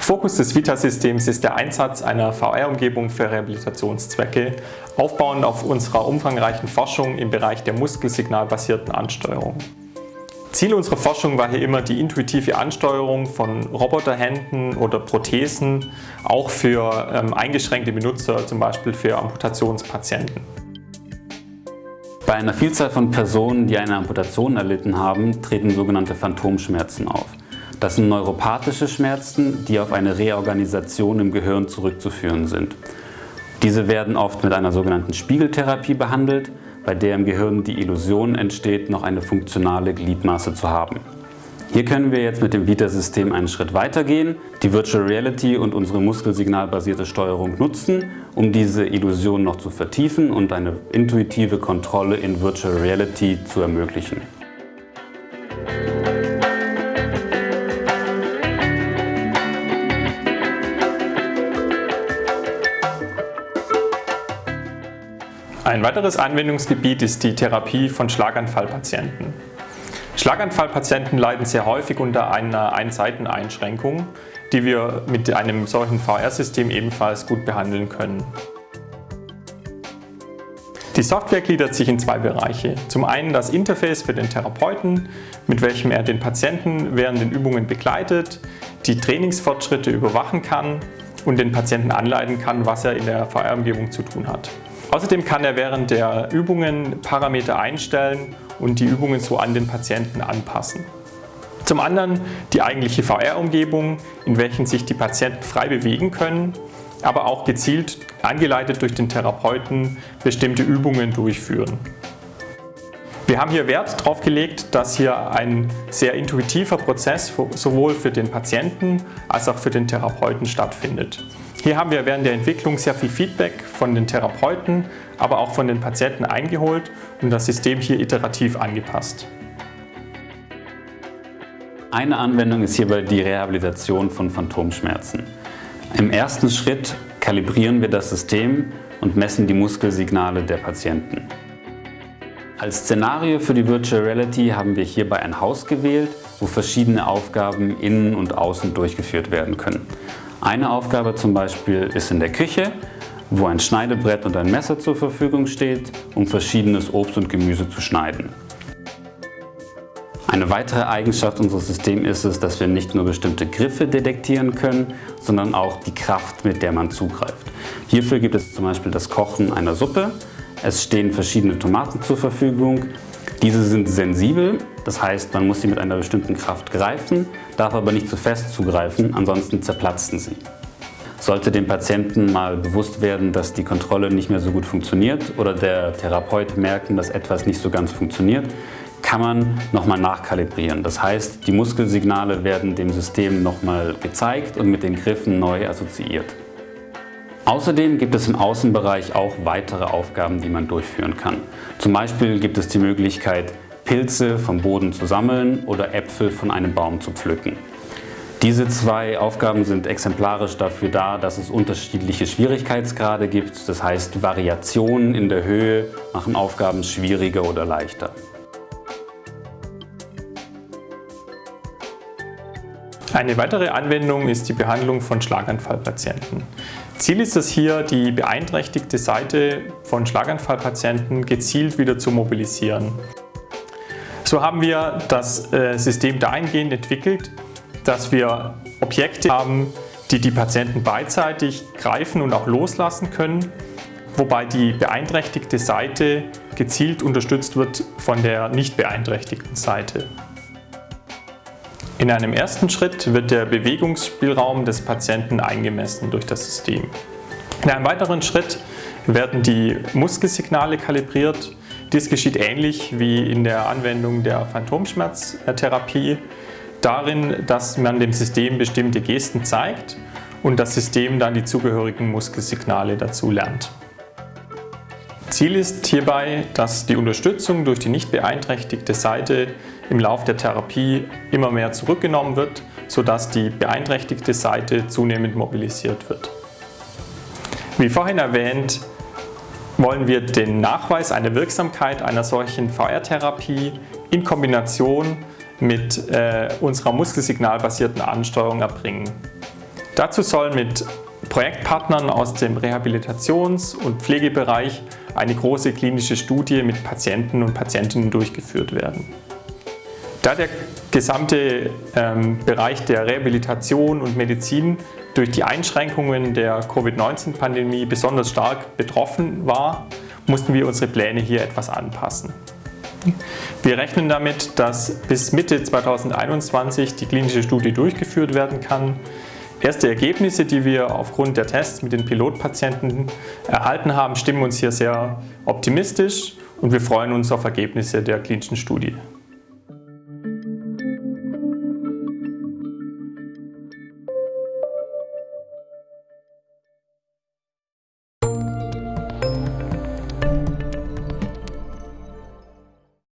Fokus des Vita-Systems ist der Einsatz einer VR-Umgebung für Rehabilitationszwecke, aufbauend auf unserer umfangreichen Forschung im Bereich der muskelsignalbasierten Ansteuerung. Ziel unserer Forschung war hier immer die intuitive Ansteuerung von Roboterhänden oder Prothesen, auch für ähm, eingeschränkte Benutzer, zum Beispiel für Amputationspatienten. Bei einer Vielzahl von Personen, die eine Amputation erlitten haben, treten sogenannte Phantomschmerzen auf. Das sind neuropathische Schmerzen, die auf eine Reorganisation im Gehirn zurückzuführen sind. Diese werden oft mit einer sogenannten Spiegeltherapie behandelt, bei der im Gehirn die Illusion entsteht, noch eine funktionale Gliedmaße zu haben. Hier können wir jetzt mit dem Vita-System einen Schritt weiter gehen, die Virtual Reality und unsere muskelsignalbasierte Steuerung nutzen, um diese Illusion noch zu vertiefen und eine intuitive Kontrolle in Virtual Reality zu ermöglichen. Ein weiteres Anwendungsgebiet ist die Therapie von Schlaganfallpatienten. Schlaganfallpatienten leiden sehr häufig unter einer Einseiteneinschränkung, die wir mit einem solchen VR-System ebenfalls gut behandeln können. Die Software gliedert sich in zwei Bereiche. Zum einen das Interface für den Therapeuten, mit welchem er den Patienten während den Übungen begleitet, die Trainingsfortschritte überwachen kann und den Patienten anleiten kann, was er in der VR-Umgebung zu tun hat. Außerdem kann er während der Übungen Parameter einstellen und die Übungen so an den Patienten anpassen. Zum anderen die eigentliche VR-Umgebung, in welchen sich die Patienten frei bewegen können, aber auch gezielt, angeleitet durch den Therapeuten, bestimmte Übungen durchführen. Wir haben hier Wert darauf gelegt, dass hier ein sehr intuitiver Prozess sowohl für den Patienten als auch für den Therapeuten stattfindet. Hier haben wir während der Entwicklung sehr viel Feedback von den Therapeuten, aber auch von den Patienten eingeholt und das System hier iterativ angepasst. Eine Anwendung ist hierbei die Rehabilitation von Phantomschmerzen. Im ersten Schritt kalibrieren wir das System und messen die Muskelsignale der Patienten. Als Szenario für die Virtual Reality haben wir hierbei ein Haus gewählt, wo verschiedene Aufgaben innen und außen durchgeführt werden können. Eine Aufgabe zum Beispiel ist in der Küche, wo ein Schneidebrett und ein Messer zur Verfügung steht, um verschiedenes Obst und Gemüse zu schneiden. Eine weitere Eigenschaft unseres Systems ist es, dass wir nicht nur bestimmte Griffe detektieren können, sondern auch die Kraft, mit der man zugreift. Hierfür gibt es zum Beispiel das Kochen einer Suppe. Es stehen verschiedene Tomaten zur Verfügung. Diese sind sensibel das heißt, man muss sie mit einer bestimmten Kraft greifen, darf aber nicht zu fest zugreifen, ansonsten zerplatzen sie. Sollte dem Patienten mal bewusst werden, dass die Kontrolle nicht mehr so gut funktioniert oder der Therapeut merken, dass etwas nicht so ganz funktioniert, kann man nochmal nachkalibrieren. Das heißt, die Muskelsignale werden dem System nochmal gezeigt und mit den Griffen neu assoziiert. Außerdem gibt es im Außenbereich auch weitere Aufgaben, die man durchführen kann. Zum Beispiel gibt es die Möglichkeit, Pilze vom Boden zu sammeln oder Äpfel von einem Baum zu pflücken. Diese zwei Aufgaben sind exemplarisch dafür da, dass es unterschiedliche Schwierigkeitsgrade gibt. Das heißt, Variationen in der Höhe machen Aufgaben schwieriger oder leichter. Eine weitere Anwendung ist die Behandlung von Schlaganfallpatienten. Ziel ist es hier, die beeinträchtigte Seite von Schlaganfallpatienten gezielt wieder zu mobilisieren. So haben wir das äh, System dahingehend entwickelt, dass wir Objekte haben, die die Patienten beidseitig greifen und auch loslassen können, wobei die beeinträchtigte Seite gezielt unterstützt wird von der nicht beeinträchtigten Seite. In einem ersten Schritt wird der Bewegungsspielraum des Patienten eingemessen durch das System. In einem weiteren Schritt werden die Muskelsignale kalibriert dies geschieht ähnlich wie in der Anwendung der Phantomschmerztherapie, darin, dass man dem System bestimmte Gesten zeigt und das System dann die zugehörigen Muskelsignale dazu lernt. Ziel ist hierbei, dass die Unterstützung durch die nicht beeinträchtigte Seite im Lauf der Therapie immer mehr zurückgenommen wird, sodass die beeinträchtigte Seite zunehmend mobilisiert wird. Wie vorhin erwähnt, wollen wir den Nachweis einer Wirksamkeit einer solchen VR-Therapie in Kombination mit äh, unserer muskelsignalbasierten Ansteuerung erbringen. Dazu soll mit Projektpartnern aus dem Rehabilitations- und Pflegebereich eine große klinische Studie mit Patienten und Patientinnen durchgeführt werden. Da der gesamte ähm, Bereich der Rehabilitation und Medizin durch die Einschränkungen der Covid-19-Pandemie besonders stark betroffen war, mussten wir unsere Pläne hier etwas anpassen. Wir rechnen damit, dass bis Mitte 2021 die klinische Studie durchgeführt werden kann. Erste Ergebnisse, die wir aufgrund der Tests mit den Pilotpatienten erhalten haben, stimmen uns hier sehr optimistisch und wir freuen uns auf Ergebnisse der klinischen Studie.